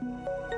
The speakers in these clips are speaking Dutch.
Thank you.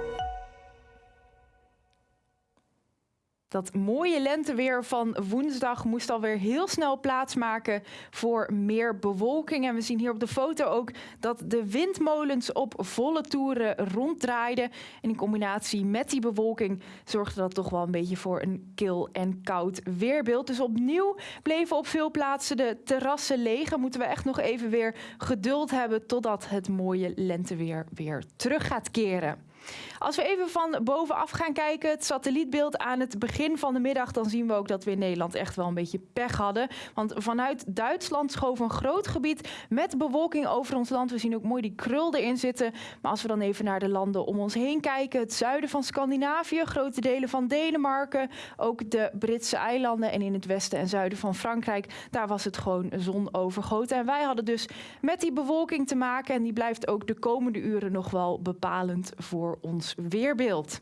Dat mooie lenteweer van woensdag moest alweer heel snel plaatsmaken voor meer bewolking. En we zien hier op de foto ook dat de windmolens op volle toeren ronddraaiden. En in combinatie met die bewolking zorgde dat toch wel een beetje voor een kil en koud weerbeeld. Dus opnieuw bleven op veel plaatsen de terrassen leeg. En moeten we echt nog even weer geduld hebben totdat het mooie lenteweer weer terug gaat keren. Als we even van bovenaf gaan kijken, het satellietbeeld aan het begin van de middag, dan zien we ook dat we in Nederland echt wel een beetje pech hadden. Want vanuit Duitsland schoof een groot gebied met bewolking over ons land. We zien ook mooi die krul erin zitten. Maar als we dan even naar de landen om ons heen kijken, het zuiden van Scandinavië, grote delen van Denemarken, ook de Britse eilanden en in het westen en zuiden van Frankrijk, daar was het gewoon zonovergoten. En wij hadden dus met die bewolking te maken en die blijft ook de komende uren nog wel bepalend voor ons weerbeeld.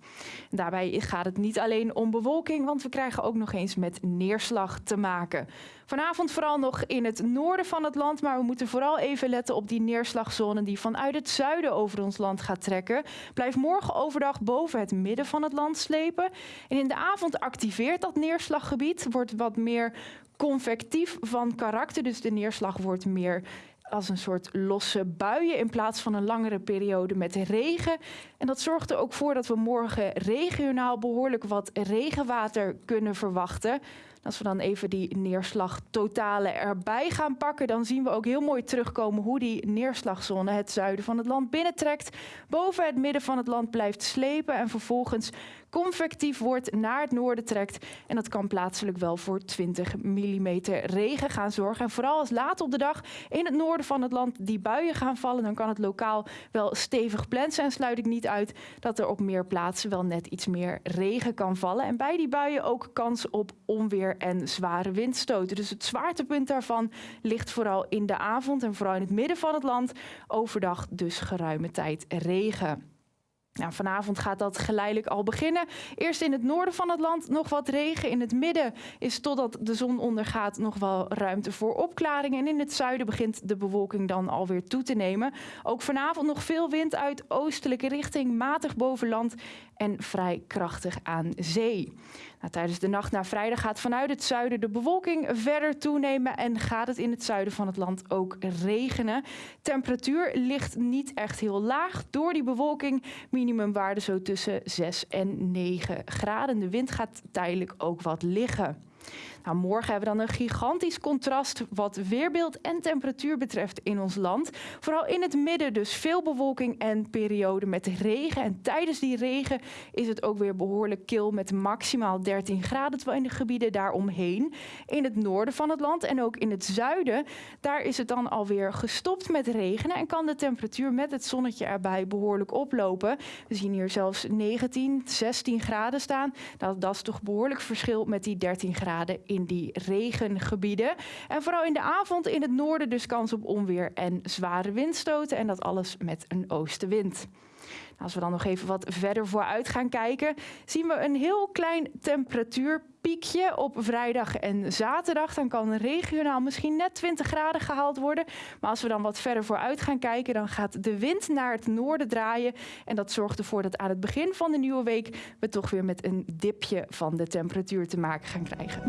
Daarbij gaat het niet alleen om bewolking, want we krijgen ook nog eens met neerslag te maken. Vanavond vooral nog in het noorden van het land, maar we moeten vooral even letten op die neerslagzone die vanuit het zuiden over ons land gaat trekken. Blijft morgen overdag boven het midden van het land slepen. En in de avond activeert dat neerslaggebied, wordt wat meer convectief van karakter. Dus de neerslag wordt meer als een soort losse buien in plaats van een langere periode met regen. En dat zorgt er ook voor dat we morgen regionaal behoorlijk wat regenwater kunnen verwachten. Als we dan even die neerslagtotalen erbij gaan pakken, dan zien we ook heel mooi terugkomen hoe die neerslagzone het zuiden van het land binnentrekt, boven het midden van het land blijft slepen en vervolgens convectief wordt naar het noorden trekt. En dat kan plaatselijk wel voor 20 mm regen gaan zorgen. En vooral als laat op de dag in het noorden van het land die buien gaan vallen, dan kan het lokaal wel stevig plensen. En sluit ik niet uit dat er op meer plaatsen wel net iets meer regen kan vallen. En bij die buien ook kans op onweer en zware windstoten. Dus het zwaartepunt daarvan ligt vooral in de avond en vooral in het midden van het land. Overdag dus geruime tijd regen. Nou, vanavond gaat dat geleidelijk al beginnen. Eerst in het noorden van het land nog wat regen. In het midden is totdat de zon ondergaat nog wel ruimte voor opklaringen. En in het zuiden begint de bewolking dan alweer toe te nemen. Ook vanavond nog veel wind uit oostelijke richting, matig boven land en vrij krachtig aan zee. Nou, tijdens de nacht naar vrijdag gaat vanuit het zuiden de bewolking verder toenemen en gaat het in het zuiden van het land ook regenen. Temperatuur ligt niet echt heel laag door die bewolking. Minimumwaarde zo tussen 6 en 9 graden. De wind gaat tijdelijk ook wat liggen. Nou, morgen hebben we dan een gigantisch contrast wat weerbeeld en temperatuur betreft in ons land. Vooral in het midden dus veel bewolking en perioden met regen. En tijdens die regen is het ook weer behoorlijk kil met maximaal 13 graden. Terwijl in de gebieden daaromheen, in het noorden van het land en ook in het zuiden, daar is het dan alweer gestopt met regenen. En kan de temperatuur met het zonnetje erbij behoorlijk oplopen. We zien hier zelfs 19, 16 graden staan. Dat, dat is toch behoorlijk verschil met die 13 in die regengebieden. En vooral in de avond in het noorden dus kans op onweer en zware windstoten. En dat alles met een oostenwind. Als we dan nog even wat verder vooruit gaan kijken, zien we een heel klein temperatuurpiekje op vrijdag en zaterdag. Dan kan regionaal misschien net 20 graden gehaald worden. Maar als we dan wat verder vooruit gaan kijken, dan gaat de wind naar het noorden draaien. En dat zorgt ervoor dat aan het begin van de nieuwe week we toch weer met een dipje van de temperatuur te maken gaan krijgen.